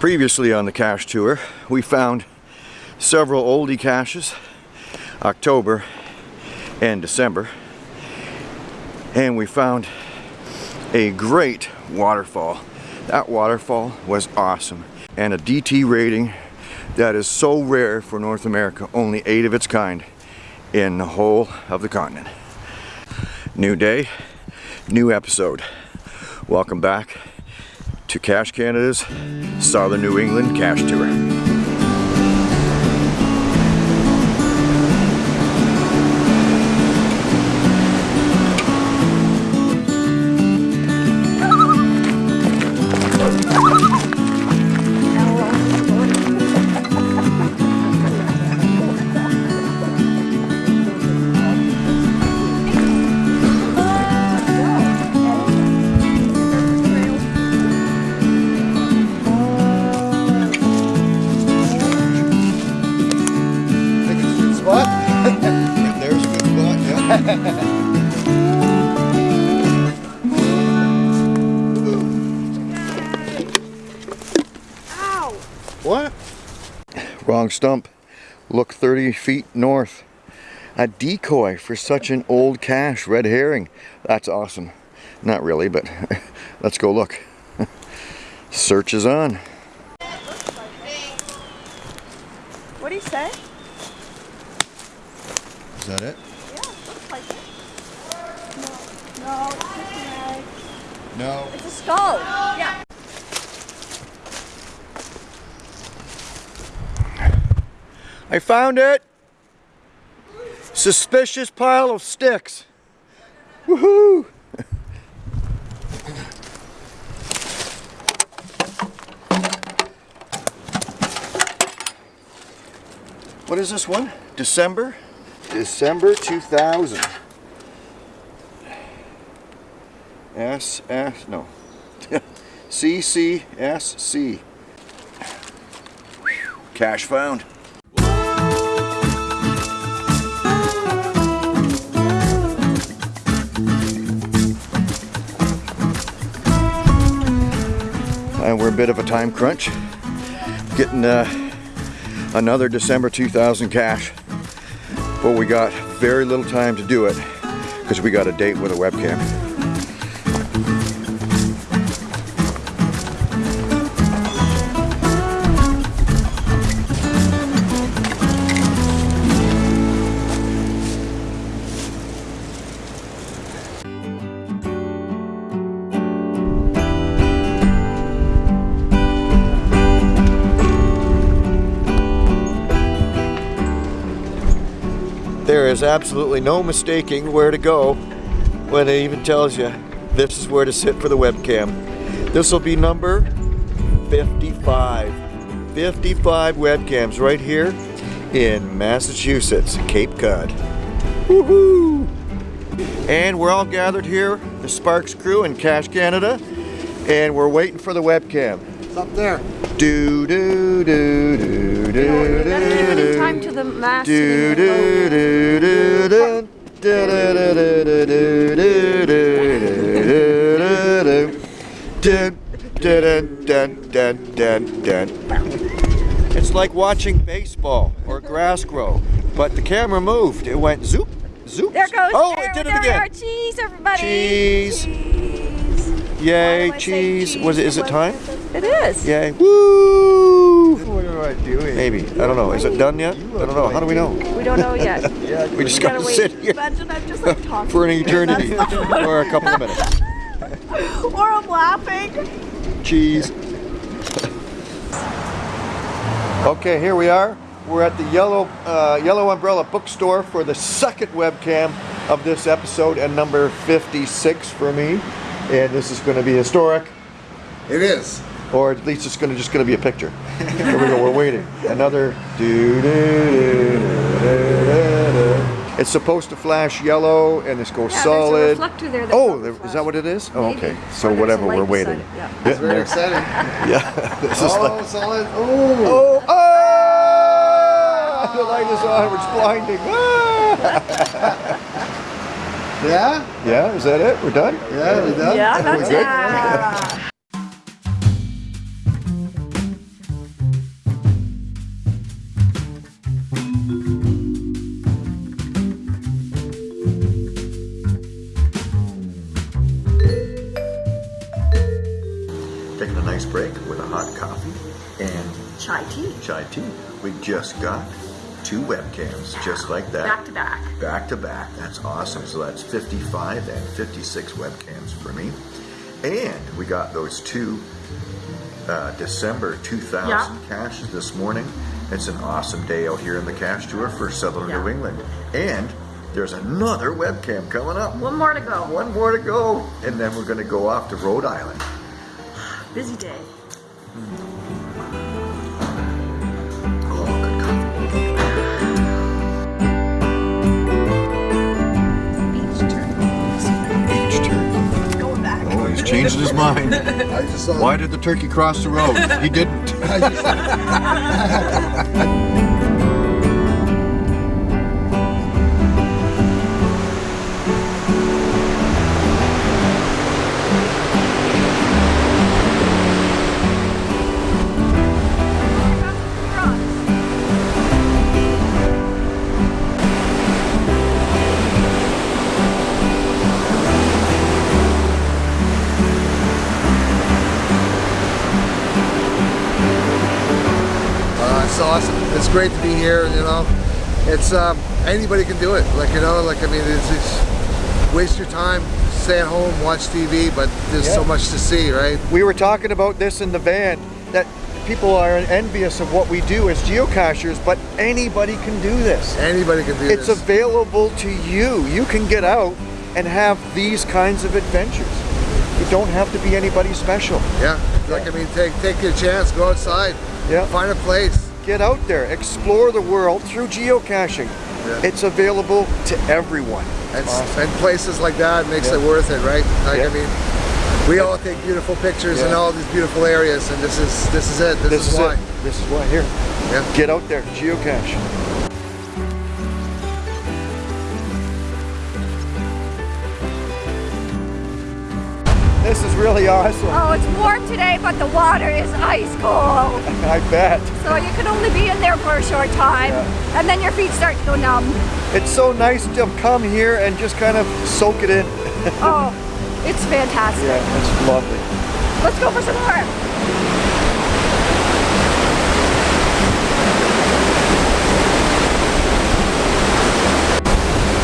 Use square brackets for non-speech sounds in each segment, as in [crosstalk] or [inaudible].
Previously on the cache tour, we found several oldie caches, October and December, and we found a great waterfall. That waterfall was awesome, and a DT rating that is so rare for North America, only eight of its kind in the whole of the continent. New day, new episode. Welcome back to Cache Canada's Southern New England Cache Tour. Ow! What? Wrong stump. Look 30 feet north. A decoy for such an old cache, red herring. That's awesome. Not really, but [laughs] let's go look. [laughs] Search is on. What do you say? Is that it? Yeah, looks like it. No, no, it's just an egg. No. It's a skull. Yeah. I found it! Suspicious pile of sticks. Woohoo! [laughs] What is this one? December? December 2000. S S no. [laughs] CCSC. Cache found. and we're a bit of a time crunch getting uh, another December 2000 cache but we got very little time to do it because we got a date with a webcam there is absolutely no mistaking where to go when it even tells you this is where to sit for the webcam. This will be number 55 55 webcams right here in Massachusetts Cape Cod. Woohoo! and we're all gathered here the Sparks crew in Cache Canada and we're waiting for the webcam. It's up there. do do do do do You gotta give do do time to the mass. Do, do, do, do, do. It's like watching baseball or grass grow, but the camera moved. It went zoop, zoop. There goes. Oh, there, it did it again. Cheese, everybody. Cheese. cheese. Yay, cheese. cheese. Was it? Is it time? It is. Yay. Woo! What am I doing? Maybe. I don't know. Is it done yet? I don't know. How do we know? We don't know yet. Yeah, [laughs] We just We gotta gotta sit here Imagine I'm just like [laughs] talking. for an eternity or a [laughs] couple of minutes. or I'm laughing. Cheese. okay, here we are. We're at the Yellow uh, Yellow Umbrella Bookstore for the second webcam of this episode and number 56 for me. And this is going to be historic, It is. Or at least it's going to just going to be a picture. Here we go. We're waiting. Another. doo doo doo. It's supposed to flash yellow and this goes Yeah, there's a solid. reflector there that oh, probably there, is that what it is? Oh, okay. So there's whatever, we're waiting. it, yeah. [laughs] It's very exciting. Yeah, [laughs] this is oh, like. solid. Oh. Oh, oh! [laughs] The light is on, it's blinding. Ah! Yeah? Yeah, is that it? We're done? Yeah, we're done? Yeah, We're that's good? Break with a hot coffee and Chai tea. chai tea. We just got two webcams, just like that. Back to back. Back to back. That's awesome. So that's 55 and 56 webcams for me. And we got those two uh, December 2000 Yeah. caches this morning. It's an awesome day out here in the cache tour for Southern Yeah. New England. And there's another webcam coming up. One more to go. One more to go. And then we're going to go off to Rhode Island. Busy day. Oh, good coffee. Beach turn. Beach turkey. Going back. Oh, he's changed his mind. I just saw. Why did the turkey cross the road? He didn't. [laughs] great to be here. You know, it's um, anybody can do it. Like you know, like I mean, it's, it's waste your time, stay at home, watch TV, but there's so much to see, right? We were talking about this in the van that people are envious of what we do as geocachers, but anybody can do this. Anybody can do It's this. It's available to you. You can get out and have these kinds of adventures. You don't have to be anybody special. yeah, like I mean, take take your chance, go outside, Yeah. find a place. Get out there, explore the world through geocaching. Yeah. It's available to everyone. And, and places like that makes it worth it, right? Like Yeah. I mean, we all take beautiful pictures in all these beautiful areas, and this is this is it. This, This is, is why. it. This is why. Here, Yeah. get out there, geocache. This is really awesome. Oh, it's warm today, but the water is ice cold. [laughs] I bet. So you can only be in there for a short time, and then your feet start to go numb. It's so nice to come here and just kind of soak it in. [laughs] Oh, it's fantastic. Yeah, it's lovely. Let's go for some more.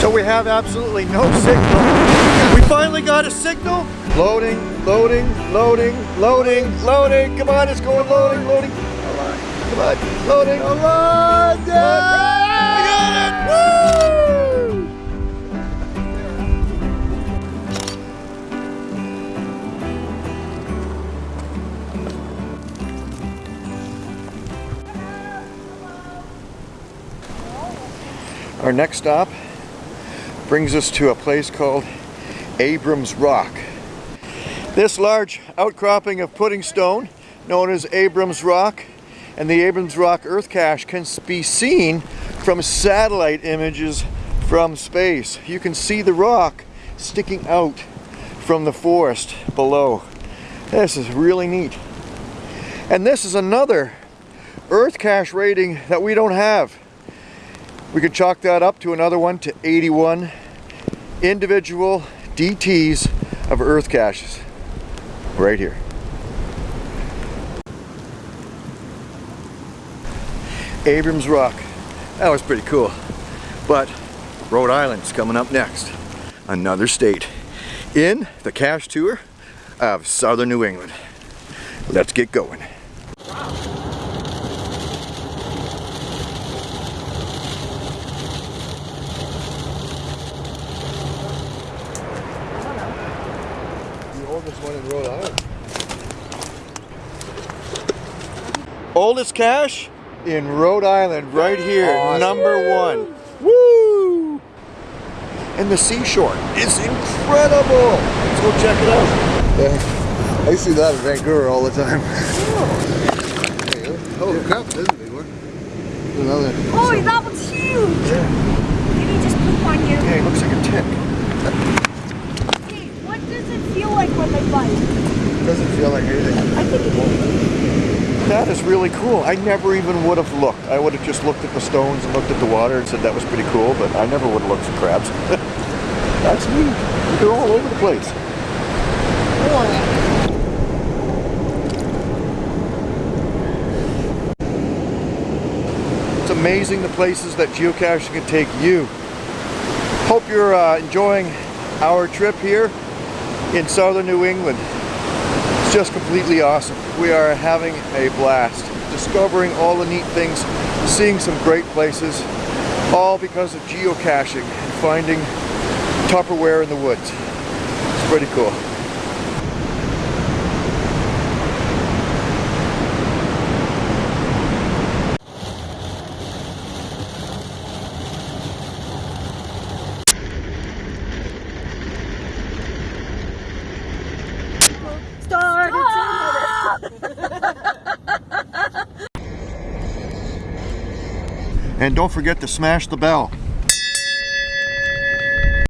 So we have absolutely no signal. We finally got a signal. Loading, loading, loading, loading, loading. Come on, it's going loading, loading. Come on, loading. Come on, We got it! Woo! Our next stop brings us to a place called Abrams Rock. This large outcropping of pudding stone, known as Abrams Rock, and the Abrams Rock Earth Cache can be seen from satellite images from space. You can see the rock sticking out from the forest below. This is really neat. And this is another Earth Cache rating that we don't have. We could chalk that up to another one to 81 individual DTs of earth caches right here. Abrams Rock. That was pretty cool. But Rhode Island's coming up next. Another state in the cache tour of southern New England. Let's get going. The oldest one in Rhode Island. Oldest cache in Rhode Island, right here, Awesome. number one. Woo! And the seashore is incredible. Let's go check it out. Yeah. I see that in Vancouver all the time. [laughs] oh crap, this is a big one. Another. Oh, that one's huge. Did he just put one here? Yeah, it looks like a tick it feel like when they bite? It doesn't feel like anything. I think it. That is really cool. I never even would have looked. I would have just looked at the stones and looked at the water and said that was pretty cool, but I never would have looked for crabs. [laughs] That's neat. They're all over the place. It's amazing the places that geocaching can take you. Hope you're uh, enjoying our trip here in southern New England. It's just completely awesome. We are having a blast, discovering all the neat things, seeing some great places, all because of geocaching and finding Tupperware in the woods. It's pretty cool. Start. And don't forget to smash the bell.